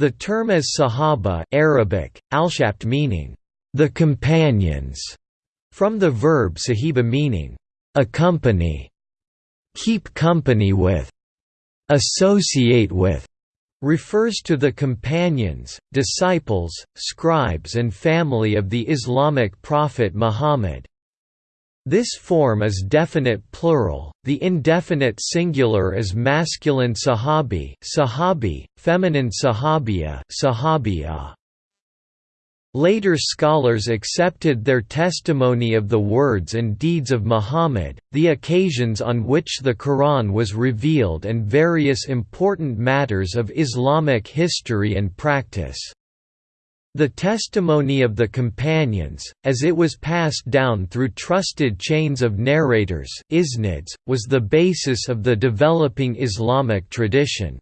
The term as Sahaba Arabic, alshabt meaning, the companions, from the verb sahiba meaning, accompany, keep company with, associate with, refers to the companions, disciples, scribes and family of the Islamic prophet Muhammad. This form is definite plural, the indefinite singular is masculine sahabi, sahabi, feminine sahabiya, sahabiya. Later scholars accepted their testimony of the words and deeds of Muhammad, the occasions on which the Quran was revealed and various important matters of Islamic history and practice. The testimony of the companions, as it was passed down through trusted chains of narrators isnads, was the basis of the developing Islamic tradition.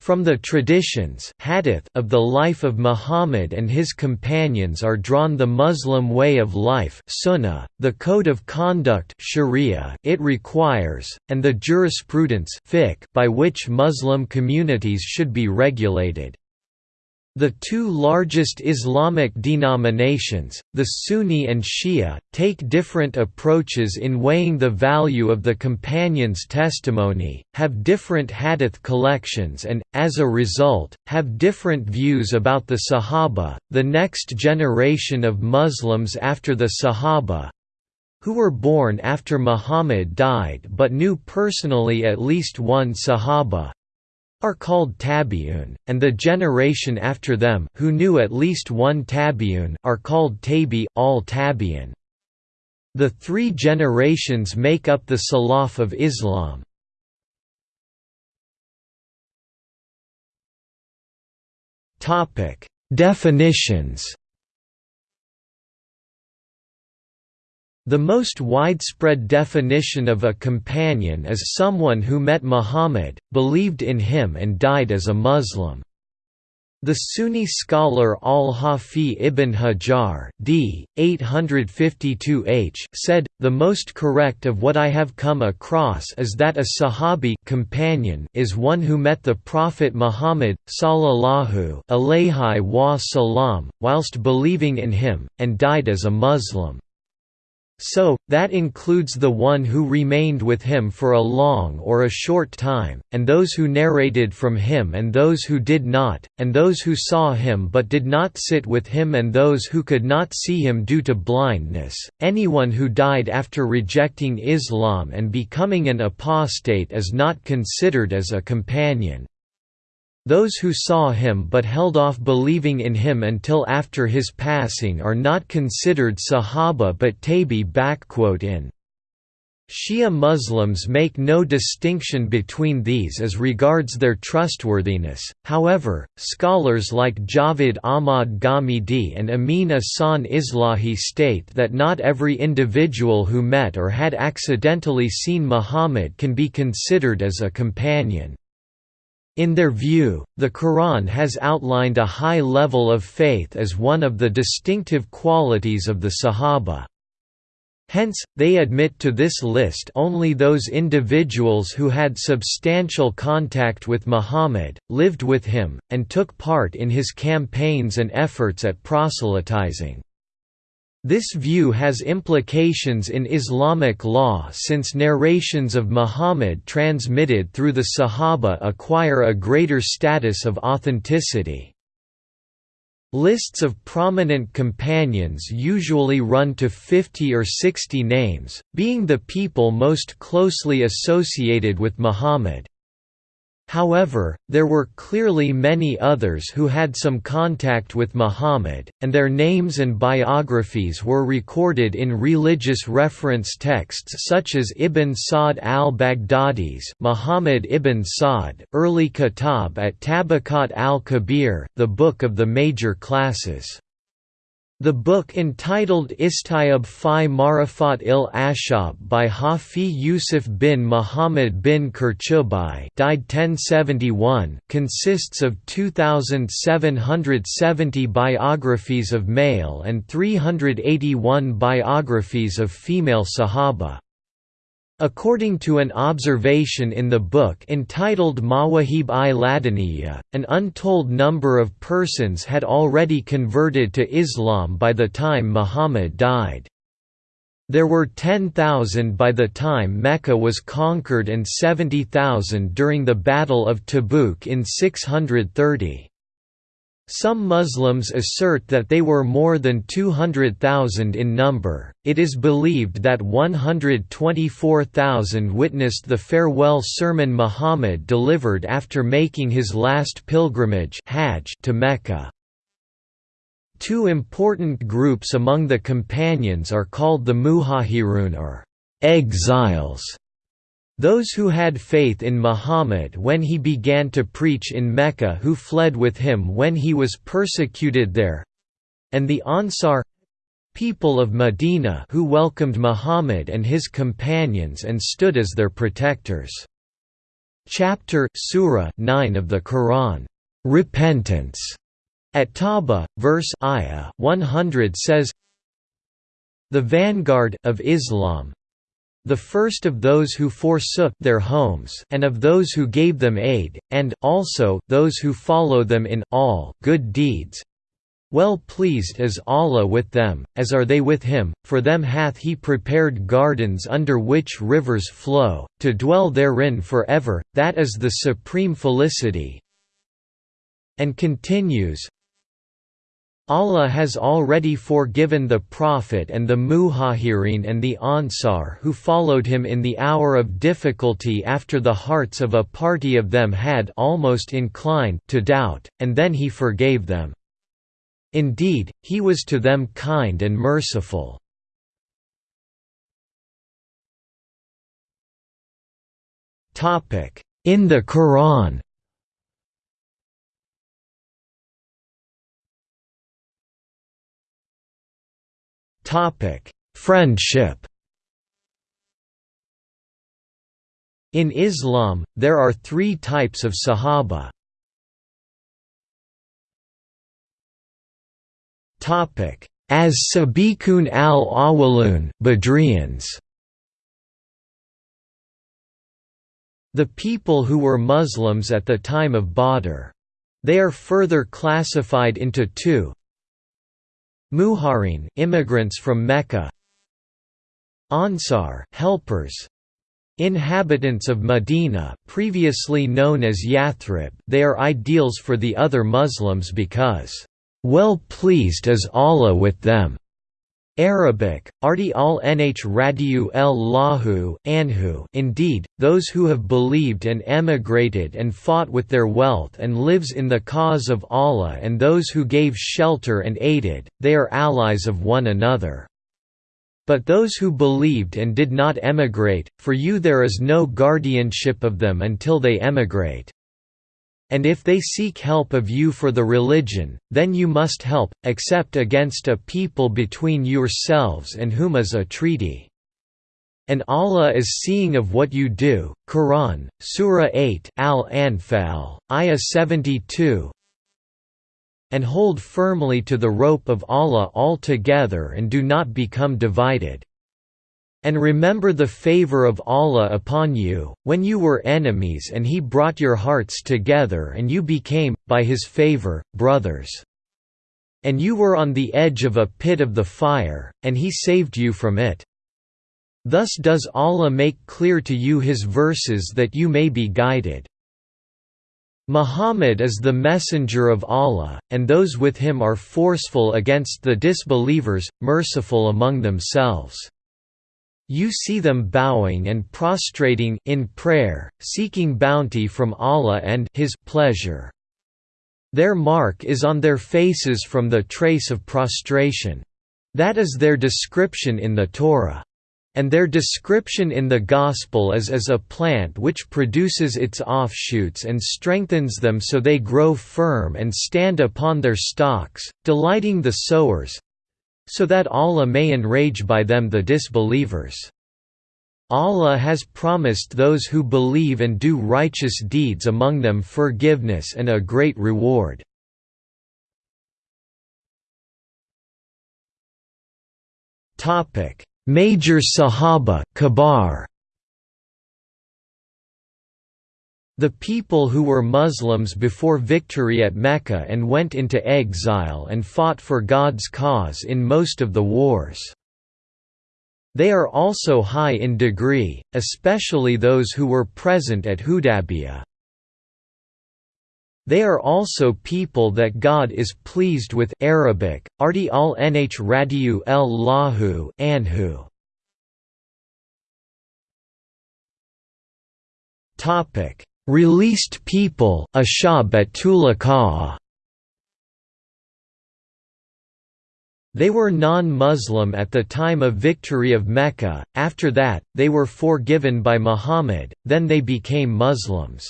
From the traditions hadith of the life of Muhammad and his companions are drawn the Muslim way of life sunnah, the code of conduct sharia it requires, and the jurisprudence fiqh by which Muslim communities should be regulated. The two largest Islamic denominations, the Sunni and Shia, take different approaches in weighing the value of the companion's testimony, have different hadith collections and, as a result, have different views about the Sahaba, the next generation of Muslims after the Sahaba, who were born after Muhammad died but knew personally at least one Sahaba, are called tabi'un, and the generation after them who knew at least one tabi'un are called tabi al-tabi'un. The three generations make up the Salaf of Islam. Definitions The most widespread definition of a companion is someone who met Muhammad, believed in him and died as a Muslim. The Sunni scholar al-Hafi ibn Hajar d. 852 h said, The most correct of what I have come across is that a Sahabi companion is one who met the Prophet Muhammad, sallallahu whilst believing in him, and died as a Muslim. So, that includes the one who remained with him for a long or a short time, and those who narrated from him and those who did not, and those who saw him but did not sit with him and those who could not see him due to blindness. Anyone who died after rejecting Islam and becoming an apostate is not considered as a companion. Those who saw him but held off believing in him until after his passing are not considered Sahaba but Tabi. In Shia Muslims make no distinction between these as regards their trustworthiness, however, scholars like Javed Ahmad Ghamidi and Amin Ahsan Islahi state that not every individual who met or had accidentally seen Muhammad can be considered as a companion. In their view, the Quran has outlined a high level of faith as one of the distinctive qualities of the Sahaba. Hence, they admit to this list only those individuals who had substantial contact with Muhammad, lived with him, and took part in his campaigns and efforts at proselytizing. This view has implications in Islamic law since narrations of Muhammad transmitted through the Sahaba acquire a greater status of authenticity. Lists of prominent companions usually run to 50 or 60 names, being the people most closely associated with Muhammad. However, there were clearly many others who had some contact with Muhammad, and their names and biographies were recorded in religious reference texts such as Ibn Sa'd al-Baghdadi's Muhammad ibn Sa'd early kitab at Tabaqat al-Kabir, the book of the major classes. The book entitled Istiyab fi Marifat il Ashab by Hafi Yusuf bin Muhammad bin Qurtubi died 1071 consists of 2,770 biographies of male and 381 biographies of female Sahaba. According to an observation in the book entitled Mawahib i Ladaniya, an untold number of persons had already converted to Islam by the time Muhammad died. There were 10,000 by the time Mecca was conquered and 70,000 during the Battle of Tabuk in 630. Some Muslims assert that they were more than 200,000 in number. It is believed that 124,000 witnessed the farewell sermon Muhammad delivered after making his last pilgrimage Hajj to Mecca. Two important groups among the companions are called the Muhajirun or exiles those who had faith in Muhammad when he began to preach in Mecca who fled with him when he was persecuted there and the Ansar people of Medina who welcomed Muhammad and his companions and stood as their protectors. Chapter Surah 9 of the Quran, Repentance, at Tawbah, verse ayah 100 says, The vanguard of Islam, the first of those who forsook their homes and of those who gave them aid, and, also, those who follow them in all good deeds. Well pleased is Allah with them, as are they with him, for them hath he prepared gardens under which rivers flow, to dwell therein forever, that is the supreme felicity. And continues, Allah has already forgiven the Prophet and the Muhajirin and the Ansar who followed him in the hour of difficulty after the hearts of a party of them had almost inclined to doubt, and then he forgave them. Indeed, he was to them kind and merciful. In the Quran Friendship. In Islam, there are three types of Sahaba. As Sabiqun al-Awwalun, Badrians. The people who were Muslims at the time of Badr. They are further classified into two, Muhajirun immigrants from Mecca. Ansar helpers. Inhabitants of Medina previously known as Yathrib. They are ideals for the other Muslims because well pleased is Allah with them Arabic, Arti al nh radiu el lahu, anhu indeed, those who have believed and emigrated and fought with their wealth and lives in the cause of Allah and those who gave shelter and aided, they are allies of one another. But those who believed and did not emigrate, for you there is no guardianship of them until they emigrate. And if they seek help of you for the religion, then you must help, except against a people between yourselves and whom is a treaty. And Allah is seeing of what you do. Quran, Surah 8 Al-Anfal, Ayah 72 And hold firmly to the rope of Allah altogether and do not become divided. And remember the favor of Allah upon you, when you were enemies and He brought your hearts together and you became, by His favor, brothers. And you were on the edge of a pit of the fire, and He saved you from it. Thus does Allah make clear to you His verses that you may be guided. Muhammad is the messenger of Allah, and those with him are forceful against the disbelievers, merciful among themselves. You see them bowing and prostrating in prayer, seeking bounty from Allah and His pleasure. Their mark is on their faces from the trace of prostration. That is their description in the Torah. And their description in the Gospel is as a plant which produces its offshoots and strengthens them so they grow firm and stand upon their stalks, delighting the sowers, so that Allah may enrage by them the disbelievers. Allah has promised those who believe and do righteous deeds among them forgiveness and a great reward. Major Sahaba Kabar. The people who were Muslims before victory at Mecca and went into exile and fought for God's cause in most of the wars. They are also high in degree, especially those who were present at Hudaybiyah. They are also people that God is pleased with Arabic, Arti al nh radiu el lahu anhu. Topic Released people They were non-Muslim at the time of victory of Mecca, after that, they were forgiven by Muhammad, then they became Muslims.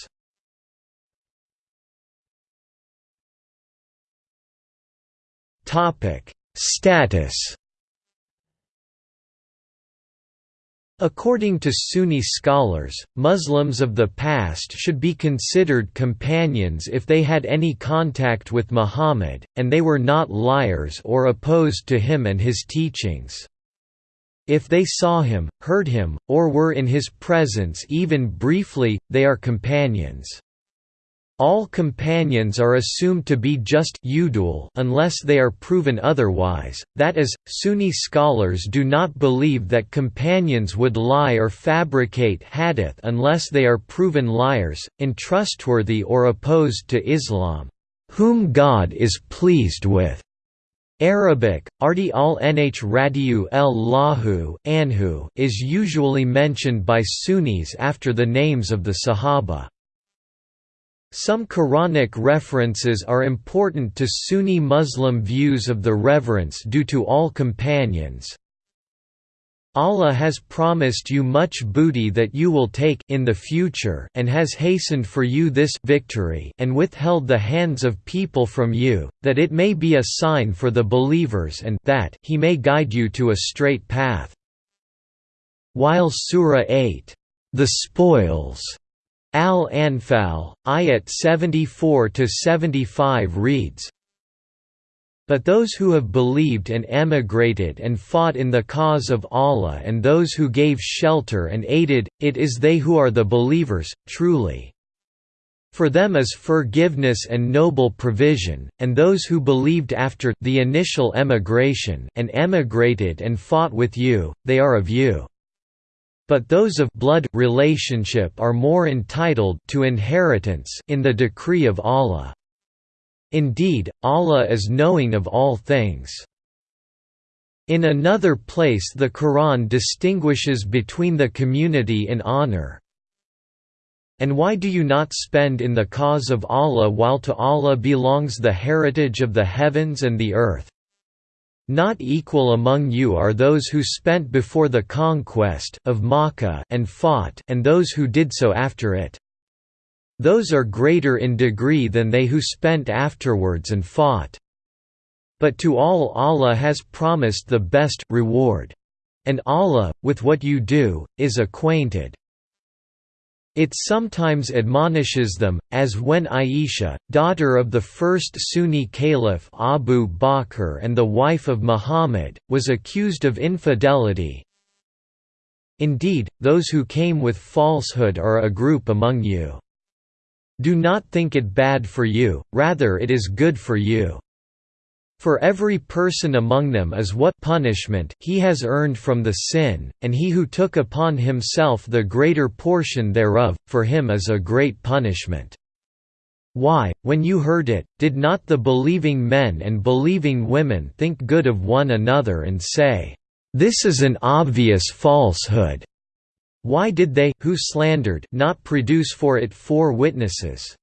Status According to Sunni scholars, Muslims of the past should be considered companions if they had any contact with Muhammad, and they were not liars or opposed to him and his teachings. If they saw him, heard him, or were in his presence even briefly, they are companions. All companions are assumed to be just unless they are proven otherwise, that is, Sunni scholars do not believe that companions would lie or fabricate hadith unless they are proven liars, untrustworthy or opposed to Islam, whom God is pleased with. Arabic, Arti al nh radiu el lahu anhu is usually mentioned by Sunnis after the names of the Sahaba. Some Quranic references are important to Sunni Muslim views of the reverence due to all companions. Allah has promised you much booty that you will take in the future and has hastened for you this victory and withheld the hands of people from you, that it may be a sign for the believers and that he may guide you to a straight path. While Surah 8, the spoils Al-Anfal, ayat 74–75 reads, But those who have believed and emigrated and fought in the cause of Allah and those who gave shelter and aided, it is they who are the believers, truly. For them is forgiveness and noble provision, and those who believed after the initial emigration and emigrated and fought with you, they are of you. But those of blood relationship are more entitled to inheritance in the decree of Allah. Indeed, Allah is knowing of all things. In another place the Quran distinguishes between the community in honor. And why do you not spend in the cause of Allah while to Allah belongs the heritage of the heavens and the earth? Not equal among you are those who spent before the conquest of Makkah and fought and those who did so after it. Those are greater in degree than they who spent afterwards and fought. But to all Allah has promised the best reward. And Allah, with what you do, is acquainted. It sometimes admonishes them, as when Aisha, daughter of the first Sunni caliph Abu Bakr and the wife of Muhammad, was accused of infidelity. Indeed, those who came with falsehood are a group among you. Do not think it bad for you, rather it is good for you. For every person among them is what punishment he has earned from the sin, and he who took upon himself the greater portion thereof, for him is a great punishment. Why, when you heard it, did not the believing men and believing women think good of one another and say, This is an obvious falsehood? Why did they, who slandered, not produce for it four witnesses?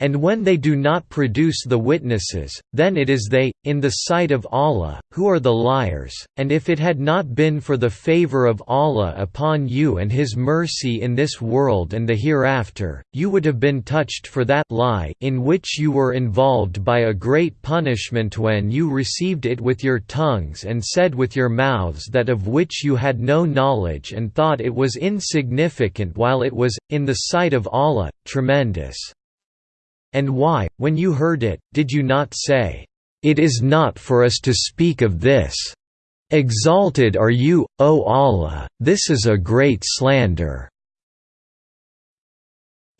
And when they do not produce the witnesses, then it is they, in the sight of Allah, who are the liars, and if it had not been for the favor of Allah upon you and His mercy in this world and the hereafter, you would have been touched for that lie in which you were involved by a great punishment when you received it with your tongues and said with your mouths that of which you had no knowledge and thought it was insignificant while it was, in the sight of Allah, tremendous. And why, when you heard it, did you not say, "'It is not for us to speak of this. Exalted are you, O Allah, this is a great slander.'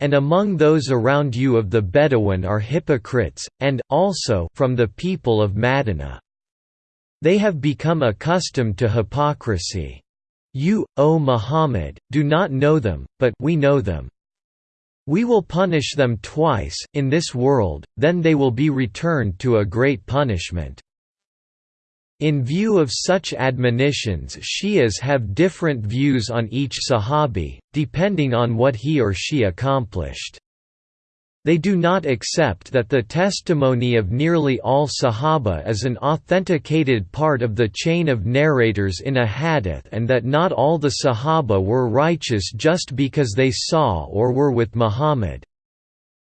and among those around you of the Bedouin are hypocrites, and, also from the people of Madinah. They have become accustomed to hypocrisy. You, O Muhammad, do not know them, but we know them. We will punish them twice, in this world, then they will be returned to a great punishment. In view of such admonitions Shias have different views on each Sahabi, depending on what he or she accomplished. They do not accept that the testimony of nearly all Sahaba is an authenticated part of the chain of narrators in a hadith and that not all the Sahaba were righteous just because they saw or were with Muhammad.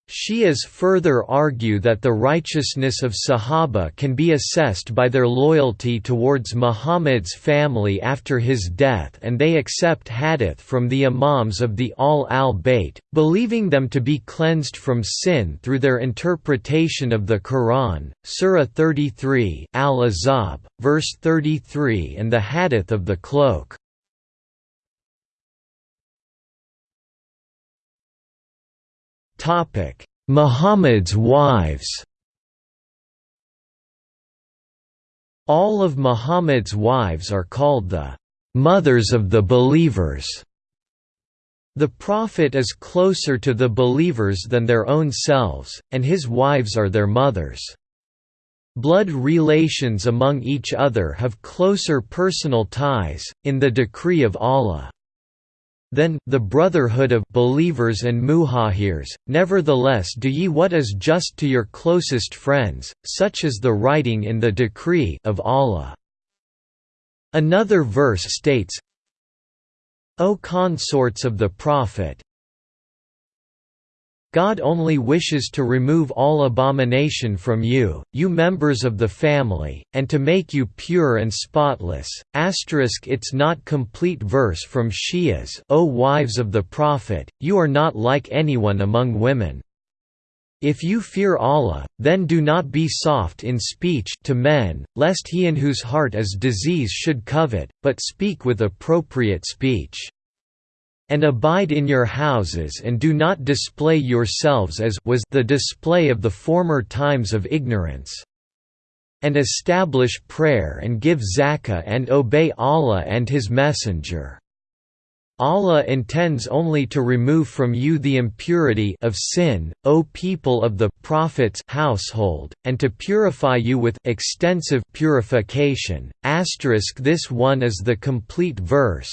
Shias further argue that the righteousness of Sahaba can be assessed by their loyalty towards Muhammad's family after his death and they accept hadith from the imams of the Ahl al-Bayt, believing them to be cleansed from sin through their interpretation of the Quran, Surah 33 Al-Ahzab, verse 33 and the hadith of the cloak. Muhammad's wives All of Muhammad's wives are called the «mothers of the believers». The Prophet is closer to the believers than their own selves, and his wives are their mothers. Blood relations among each other have closer personal ties, in the decree of Allah. Then, the brotherhood of believers and muhajirs, nevertheless do ye what is just to your closest friends, such as the writing in the decree of Allah. Another verse states, O consorts of the Prophet, God only wishes to remove all abomination from you, you members of the family, and to make you pure and spotless. Asterisk it's not complete verse from Shias O wives of the Prophet, you are not like anyone among women. If you fear Allah, then do not be soft in speech to men, lest he in whose heart is disease should covet, but speak with appropriate speech. And abide in your houses and do not display yourselves as was the display of the former times of ignorance. And establish prayer and give zakah and obey Allah and His Messenger. Allah intends only to remove from you the impurity of sin, O people of the Prophet's household, and to purify you with extensive purification. Asterisk this one is the complete verse,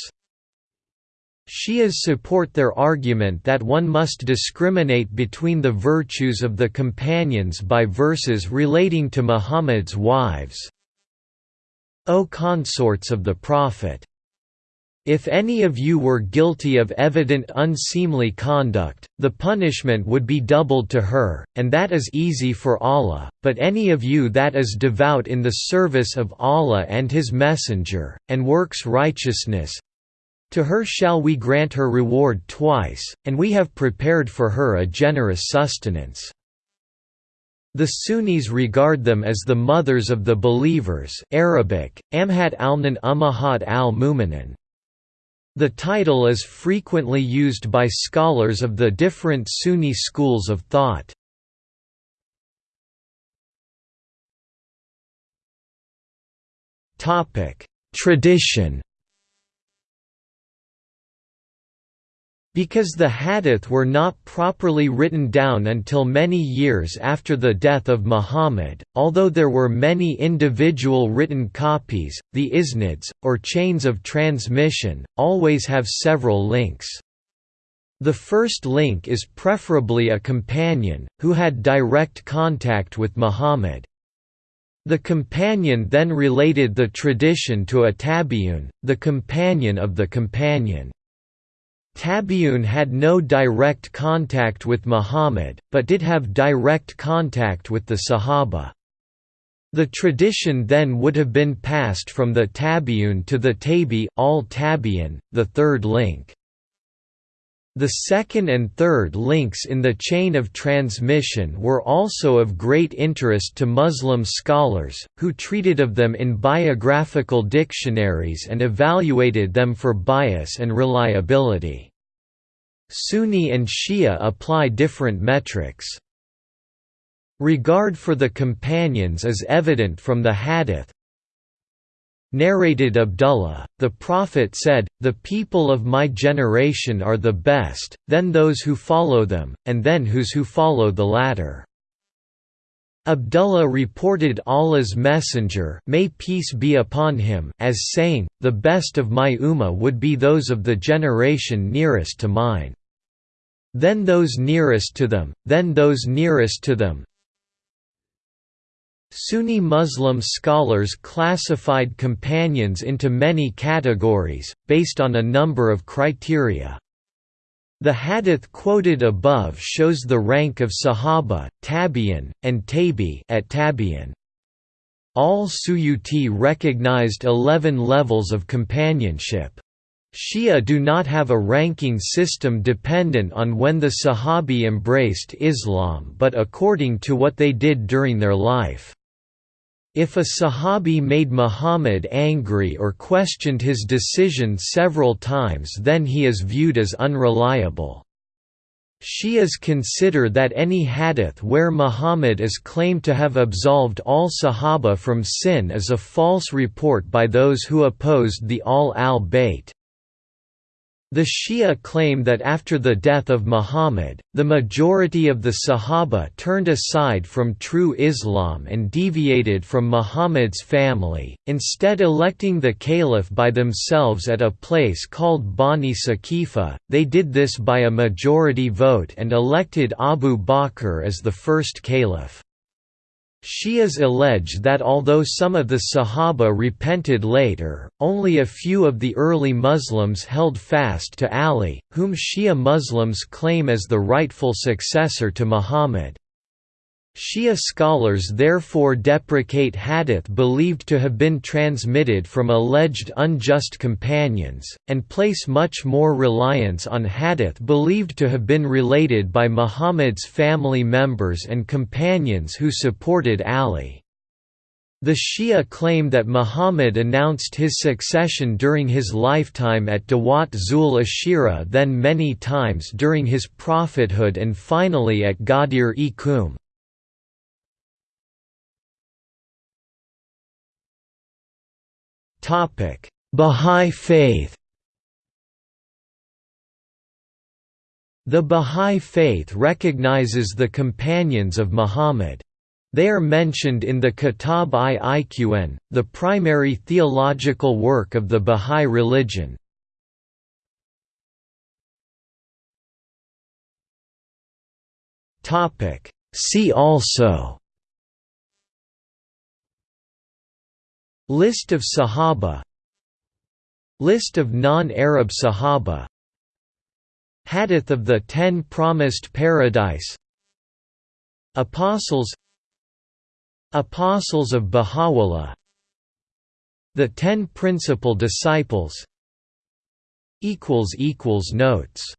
Shias support their argument that one must discriminate between the virtues of the companions by verses relating to Muhammad's wives. O consorts of the Prophet! If any of you were guilty of evident unseemly conduct, the punishment would be doubled to her, and that is easy for Allah, but any of you that is devout in the service of Allah and His Messenger, and works righteousness, to her shall we grant her reward twice, and we have prepared for her a generous sustenance. The Sunnis regard them as the mothers of the believers Arabic, Amhat alnan Ummahat al-Mu'minin. The title is frequently used by scholars of the different Sunni schools of thought. Tradition Because the hadith were not properly written down until many years after the death of Muhammad, although there were many individual written copies, the isnads, or chains of transmission, always have several links. The first link is preferably a companion, who had direct contact with Muhammad. The companion then related the tradition to a tabi'un, the companion of the companion. Tabi'un had no direct contact with Muhammad, but did have direct contact with the Sahaba. The tradition then would have been passed from the tabi'un to the tabi al-tabi'in, the third link. The second and third links in the chain of transmission were also of great interest to Muslim scholars, who treated of them in biographical dictionaries and evaluated them for bias and reliability. Sunni and Shia apply different metrics. Regard for the companions is evident from the hadith, Narrated Abdullah, the Prophet said, The people of my generation are the best, then those who follow them, and then whose who follow the latter. Abdullah reported Allah's Messenger may peace be upon him as saying, The best of my ummah would be those of the generation nearest to mine. Then those nearest to them, then those nearest to them, Sunni Muslim scholars classified companions into many categories, based on a number of criteria. The hadith quoted above shows the rank of Sahaba, Tabi'in, and Tabi at Tabi'in. Al-Suyuti recognized 11 levels of companionship. Shia do not have a ranking system dependent on when the Sahabi embraced Islam but according to what they did during their life. If a Sahabi made Muhammad angry or questioned his decision several times then he is viewed as unreliable. Shias consider that any hadith where Muhammad is claimed to have absolved all Sahaba from sin is a false report by those who opposed the Ahl al-Bayt. The Shia claim that after the death of Muhammad, the majority of the Sahaba turned aside from true Islam and deviated from Muhammad's family, instead electing the caliph by themselves at a place called Bani Saqifa. They did this by a majority vote and elected Abu Bakr as the first caliph. Shias allege that although some of the Sahaba repented later, only a few of the early Muslims held fast to Ali, whom Shia Muslims claim as the rightful successor to Muhammad. Shia scholars therefore deprecate hadith believed to have been transmitted from alleged unjust companions, and place much more reliance on hadith believed to have been related by Muhammad's family members and companions who supported Ali. The Shia claim that Muhammad announced his succession during his lifetime at Dawat Zul Ashira then many times during his prophethood and finally at Ghadir-e-Khumm. Topic: Bahá'í Faith. The Bahá'í Faith recognizes the companions of Muhammad. They are mentioned in the Kitab-i-Iqan, the primary theological work of the Bahá'í religion. See also List of Sahaba. List of non-Arab Sahaba. Hadith of the Ten Promised Paradise. Apostles. Apostles of Baha'u'llah. The Ten Principal Disciples. Notes